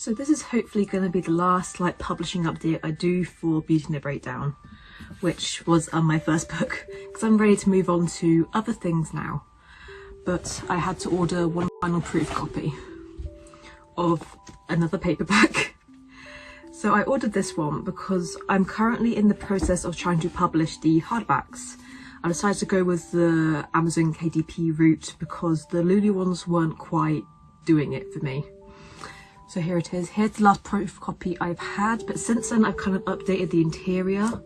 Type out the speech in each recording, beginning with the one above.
So this is hopefully going to be the last like publishing update I do for Beauty and the Breakdown, which was um, my first book, because I'm ready to move on to other things now. But I had to order one final proof copy of another paperback. So I ordered this one because I'm currently in the process of trying to publish the hardbacks. I decided to go with the Amazon KDP route because the Lulu ones weren't quite doing it for me. So here it is. Here's the last proof copy I've had, but since then I've kind of updated the interior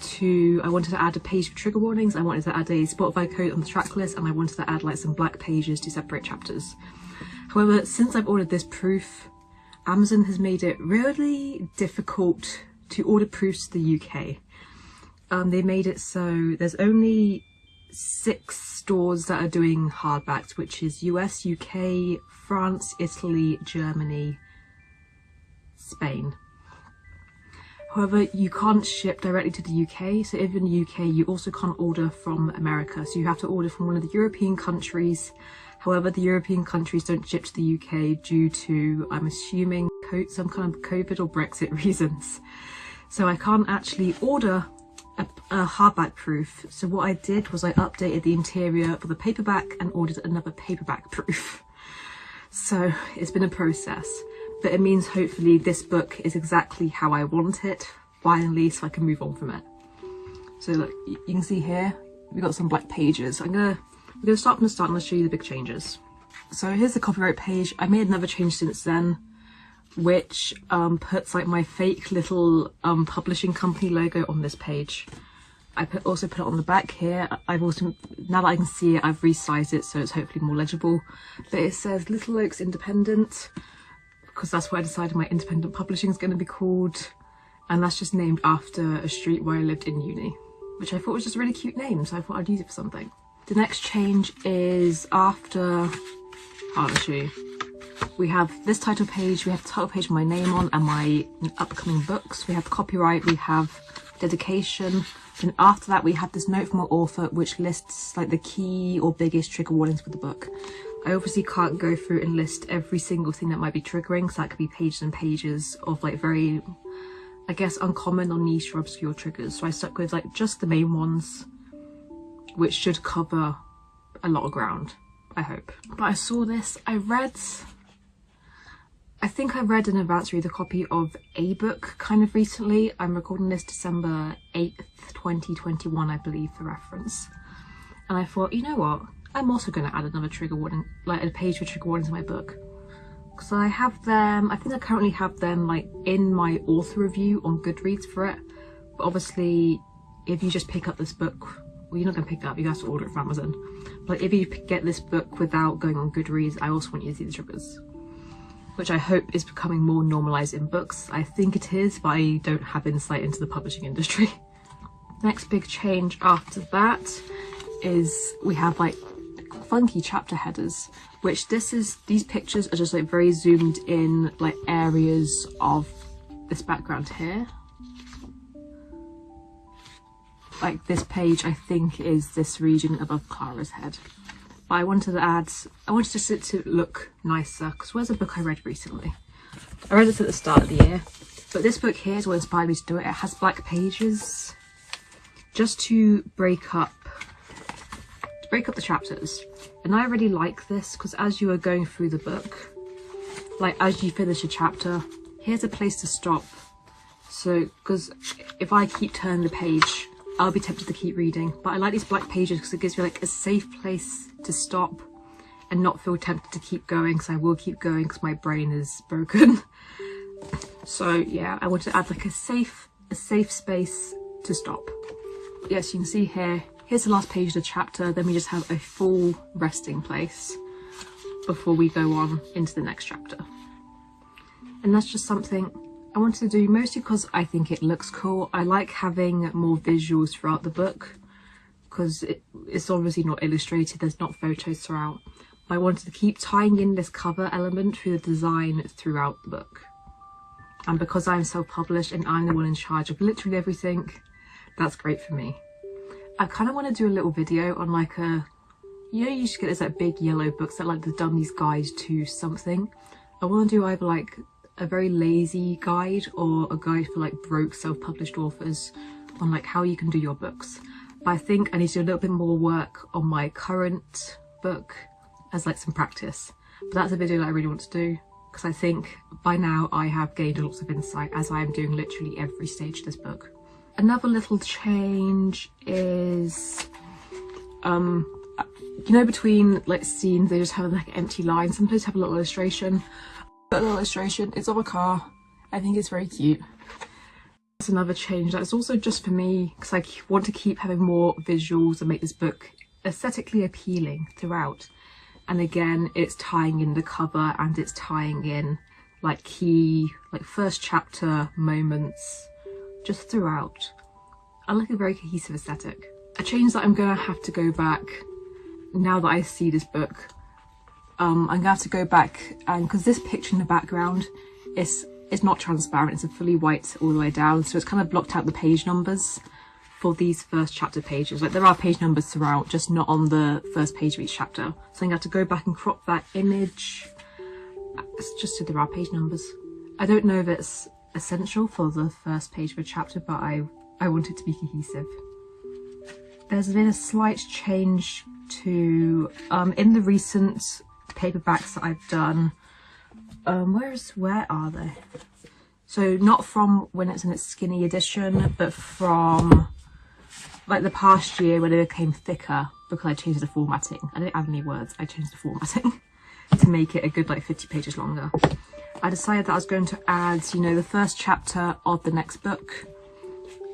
to, I wanted to add a page for trigger warnings, I wanted to add a Spotify code on the track list, and I wanted to add like some black pages to separate chapters. However, since I've ordered this proof, Amazon has made it really difficult to order proofs to the UK. Um, they made it so there's only six stores that are doing hardbacks, which is US, UK, France, Italy, Germany, Spain. However, you can't ship directly to the UK, so if in the UK you also can't order from America, so you have to order from one of the European countries. However, the European countries don't ship to the UK due to, I'm assuming, some kind of COVID or Brexit reasons. So I can't actually order a, a hardback proof. So what I did was I updated the interior for the paperback and ordered another paperback proof. So it's been a process, but it means hopefully this book is exactly how I want it, finally, so I can move on from it. So look, you can see here, we've got some black pages. I'm gonna, I'm gonna start from the start and I'll show you the big changes. So here's the copyright page. I made another change since then, which um, puts like my fake little um, publishing company logo on this page. I put, also put it on the back here. I've also, now that I can see it, I've resized it so it's hopefully more legible. But it says Little Oaks Independent, because that's what I decided my independent publishing is going to be called. And that's just named after a street where I lived in uni, which I thought was just a really cute name, so I thought I'd use it for something. The next change is after Harley we have this title page, we have the title page with my name on and my upcoming books. We have copyright, we have dedication, and after that we have this note from our author which lists like the key or biggest trigger warnings for the book. I obviously can't go through and list every single thing that might be triggering, so that could be pages and pages of like very, I guess, uncommon or niche or obscure triggers. So I stuck with like just the main ones, which should cover a lot of ground, I hope. But I saw this, I read I think I read an advance reader copy of a book kind of recently. I'm recording this December 8th, 2021, I believe, for reference. And I thought, you know what? I'm also going to add another trigger warning, like a page for trigger warnings in my book. Because I have them, I think I currently have them like in my author review on Goodreads for it. But obviously, if you just pick up this book, well, you're not going to pick it up, you have to order it from Amazon. But if you get this book without going on Goodreads, I also want you to see the triggers which I hope is becoming more normalised in books. I think it is, but I don't have insight into the publishing industry. Next big change after that is we have like funky chapter headers, which this is, these pictures are just like very zoomed in like areas of this background here. Like this page I think is this region above Clara's head. But I wanted to add, I wanted it to look nicer because where's a book I read recently? I read it at the start of the year, but this book here is what inspired me to do it. It has black pages just to break up, to break up the chapters. And I really like this because as you are going through the book, like as you finish a chapter, here's a place to stop. So, because if I keep turning the page, I'll be tempted to keep reading. But I like these black pages because it gives me like a safe place to stop and not feel tempted to keep going because I will keep going because my brain is broken. so yeah, I want to add like a safe, a safe space to stop. Yes, you can see here, here's the last page of the chapter, then we just have a full resting place before we go on into the next chapter. And that's just something I wanted to do mostly because I think it looks cool. I like having more visuals throughout the book because it, it's obviously not illustrated, there's not photos throughout. I wanted to keep tying in this cover element through the design throughout the book. And because I'm self-published and I'm the one in charge of literally everything, that's great for me. I kind of want to do a little video on like a, you know you should get this like big yellow books that like the Dummy's Guide to something. I want to do either like a very lazy guide or a guide for like broke self-published authors on like how you can do your books. But I think I need to do a little bit more work on my current book as like some practice. But that's a video that I really want to do because I think by now I have gained lots of insight as I am doing literally every stage of this book. Another little change is, um, you know, between like scenes, they just have like empty line. Sometimes have a little illustration. But a little illustration, it's of a car. I think it's very cute. That's another change. That's also just for me because I want to keep having more visuals and make this book aesthetically appealing throughout. And again it's tying in the cover and it's tying in like key like first chapter moments just throughout. I like a very cohesive aesthetic. A change that I'm gonna have to go back now that I see this book um I'm gonna have to go back and because this picture in the background is it's not transparent it's a fully white all the way down so it's kind of blocked out the page numbers for these first chapter pages. Like there are page numbers throughout, just not on the first page of each chapter. So I'm going to have to go back and crop that image. It's just so there are page numbers. I don't know if it's essential for the first page of a chapter, but I, I want it to be cohesive. There's been a slight change to, um, in the recent paperbacks that I've done, um, where is, where are they? So not from when it's in its skinny edition, but from like the past year when it became thicker because I changed the formatting. I didn't add any words, I changed the formatting to make it a good like 50 pages longer. I decided that I was going to add, you know, the first chapter of the next book.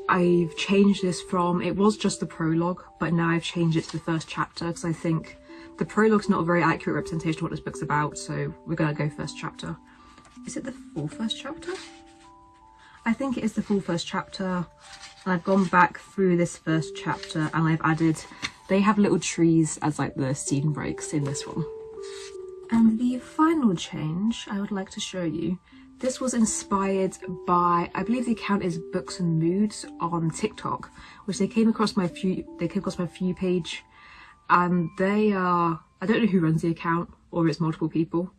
I've changed this from, it was just the prologue, but now I've changed it to the first chapter because I think the prologue's not a very accurate representation of what this book's about, so we're going to go first chapter. Is it the full first chapter? I think it is the full first chapter I've gone back through this first chapter and I've added they have little trees as like the scene breaks in this one and the final change I would like to show you this was inspired by I believe the account is books and moods on TikTok which they came across my few they came across my few page and they are I don't know who runs the account or it's multiple people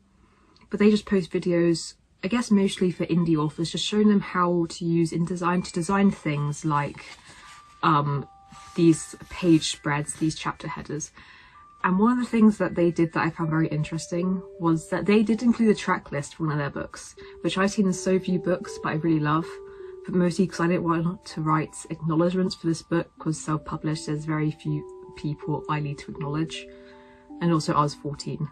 but they just post videos I guess mostly for indie authors, just showing them how to use InDesign to design things like um, these page spreads, these chapter headers. And one of the things that they did that I found very interesting was that they did include a track list for one of their books, which I've seen in so few books, but I really love. But mostly because I didn't want to write acknowledgements for this book because self-published, there's very few people I need to acknowledge. And also I was 14.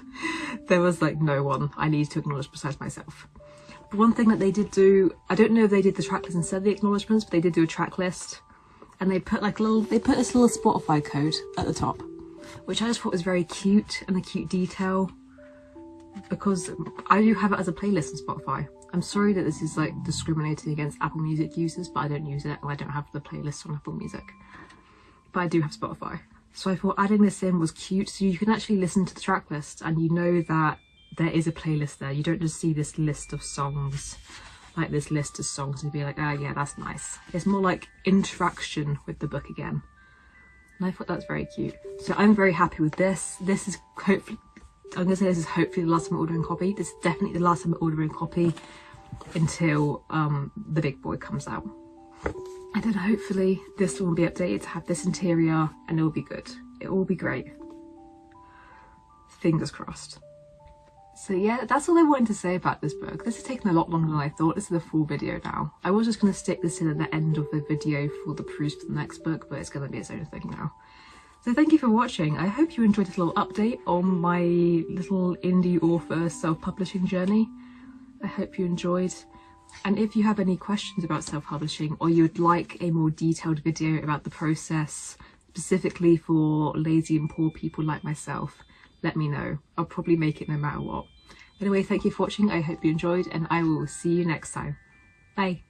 there was like no one I needed to acknowledge besides myself. But one thing that they did do, I don't know if they did the track list instead of the acknowledgements, but they did do a track list and they put like a little, they put this little Spotify code at the top, which I just thought was very cute and a cute detail because I do have it as a playlist on Spotify. I'm sorry that this is like discriminating against Apple Music users, but I don't use it and I don't have the playlist on Apple Music. But I do have Spotify. So I thought adding this in was cute so you can actually listen to the track list and you know that there is a playlist there. You don't just see this list of songs, like this list of songs and be like, oh yeah, that's nice. It's more like interaction with the book again. And I thought that's very cute. So I'm very happy with this. This is hopefully, I'm gonna say this is hopefully the last time I'm ordering copy. This is definitely the last time I'm ordering copy until um, the big boy comes out and then hopefully this will be updated to have this interior and it will be good. It will be great. Fingers crossed. So yeah that's all I wanted to say about this book. This has taken a lot longer than I thought. This is a full video now. I was just going to stick this in at the end of the video for the proofs for the next book but it's going to be its own thing now. So thank you for watching. I hope you enjoyed this little update on my little indie author self-publishing journey. I hope you enjoyed and if you have any questions about self-publishing or you'd like a more detailed video about the process specifically for lazy and poor people like myself, let me know. I'll probably make it no matter what. Anyway, thank you for watching. I hope you enjoyed and I will see you next time. Bye.